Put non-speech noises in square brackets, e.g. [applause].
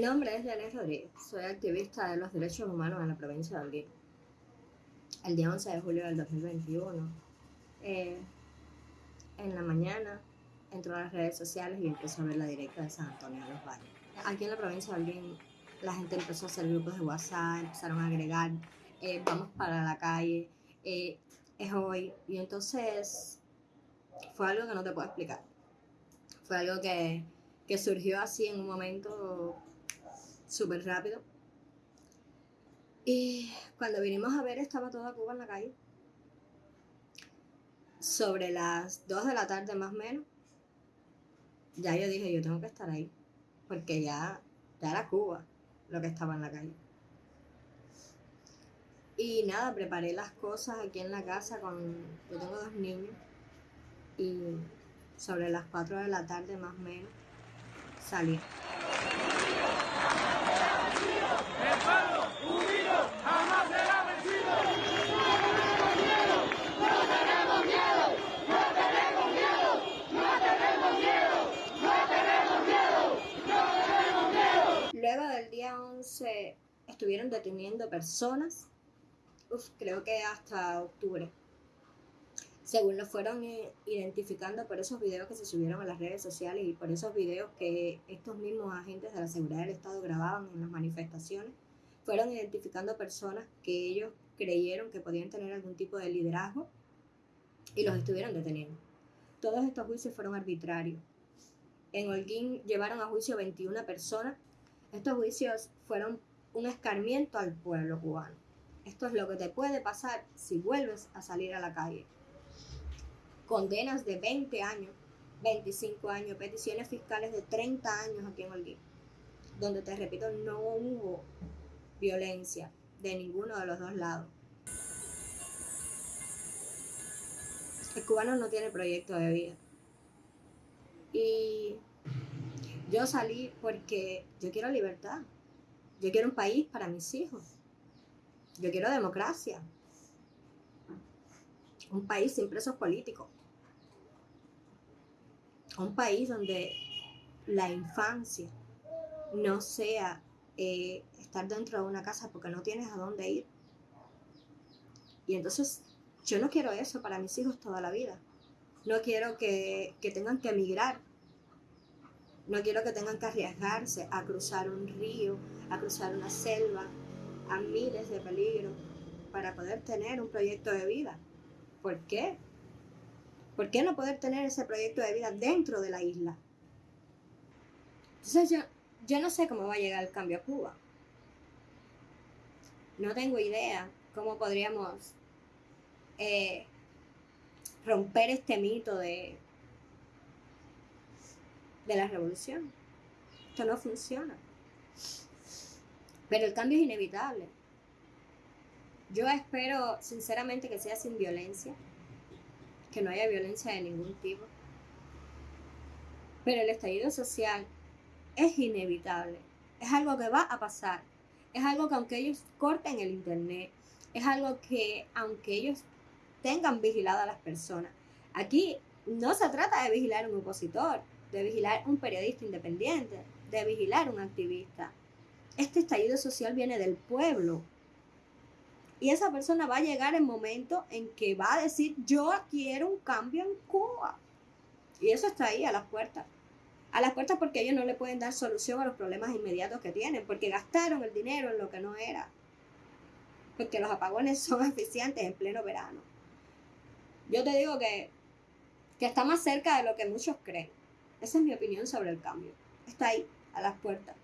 nombre es Janet Rodríguez, soy activista de los derechos humanos en la provincia de Holguín. El día 11 de julio del 2021, eh, en la mañana, entró a las redes sociales y empezó a ver la directa de San Antonio de los Valles. Aquí en la provincia de Holguín, la gente empezó a hacer grupos de WhatsApp, empezaron a agregar, eh, vamos para la calle, eh, es hoy. Y entonces fue algo que no te puedo explicar. Fue algo que, que surgió así en un momento súper rápido. Y cuando vinimos a ver estaba toda Cuba en la calle. Sobre las 2 de la tarde más o menos, ya yo dije, yo tengo que estar ahí, porque ya, ya era Cuba lo que estaba en la calle. Y nada, preparé las cosas aquí en la casa con, yo tengo dos niños, y sobre las 4 de la tarde más o menos salí. Luego del día 11 estuvieron deteniendo personas, creo que hasta octubre. Según lo fueron eh, identificando por esos videos que se subieron a las redes sociales y por esos videos que estos mismos agentes de la seguridad del Estado grababan en las manifestaciones, fueron identificando personas que ellos creyeron que podían tener algún tipo de liderazgo y los estuvieron deteniendo. Todos estos juicios fueron arbitrarios. En Holguín llevaron a juicio 21 personas estos juicios fueron un escarmiento al pueblo cubano. Esto es lo que te puede pasar si vuelves a salir a la calle. Condenas de 20 años, 25 años, peticiones fiscales de 30 años aquí en Holguín, donde te repito, no hubo violencia de ninguno de los dos lados. El cubano no tiene proyecto de vida. Y yo salí porque yo quiero libertad. Yo quiero un país para mis hijos. Yo quiero democracia. Un país sin presos políticos. Un país donde la infancia no sea eh, estar dentro de una casa porque no tienes a dónde ir. Y entonces yo no quiero eso para mis hijos toda la vida. No quiero que, que tengan que emigrar no quiero que tengan que arriesgarse a cruzar un río, a cruzar una selva, a miles de peligros para poder tener un proyecto de vida. ¿Por qué? ¿Por qué no poder tener ese proyecto de vida dentro de la isla? Entonces yo, yo no sé cómo va a llegar el cambio a Cuba. No tengo idea cómo podríamos eh, romper este mito de de la revolución. Esto no funciona. Pero el cambio es inevitable. Yo espero sinceramente que sea sin violencia, que no haya violencia de ningún tipo. Pero el estallido social es inevitable. Es algo que va a pasar. Es algo que aunque ellos corten el Internet, es algo que aunque ellos tengan vigilado a las personas, aquí no se trata de vigilar un opositor, de vigilar un periodista independiente, de vigilar un activista. Este estallido social viene del pueblo. Y esa persona va a llegar el momento en que va a decir, yo quiero un cambio en Cuba. Y eso está ahí a las puertas. A las puertas porque ellos no le pueden dar solución a los problemas inmediatos que tienen, porque gastaron el dinero en lo que no era. Porque los apagones son [laughs] eficientes en pleno verano. Yo te digo que, que está más cerca de lo que muchos creen. Esa es mi opinión sobre el cambio. Está ahí, a las puertas.